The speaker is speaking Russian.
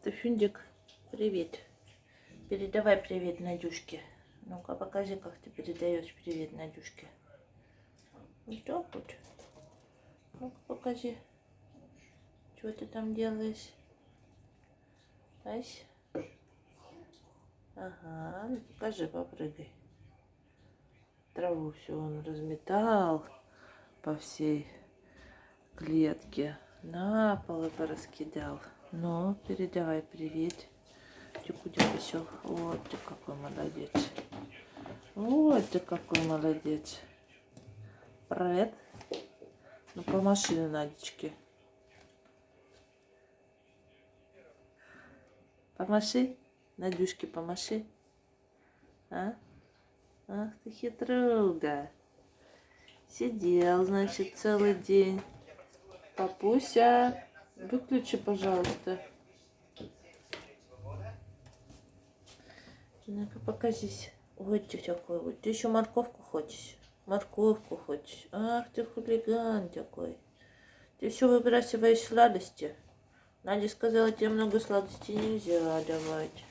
Стефюндик, привет. Передавай привет Надюшке. Ну-ка, покажи, как ты передаешь привет Надюшке. Вот так вот. Ну-ка, покажи. Что ты там делаешь? Ась? Ага, ну покажи, попрыгай. Траву все он разметал по всей клетке. На пол и пораскидал. Ну, передавай привет. Тихо, все. Вот ты какой молодец. Вот ты какой молодец. Привет. Ну, помаши на Надечке. Помаши. Надюшке помаши. А? Ах ты хитруга. Сидел, значит, целый день. Папуся. Выключи, пожалуйста. Ну-ка, покажись. Вот ты такой вот. Ты еще морковку хочешь? Морковку хочешь? Ах, ты хулиган такой. Ты все выбрасываешь сладости. Надя сказала, тебе много сладостей нельзя давать.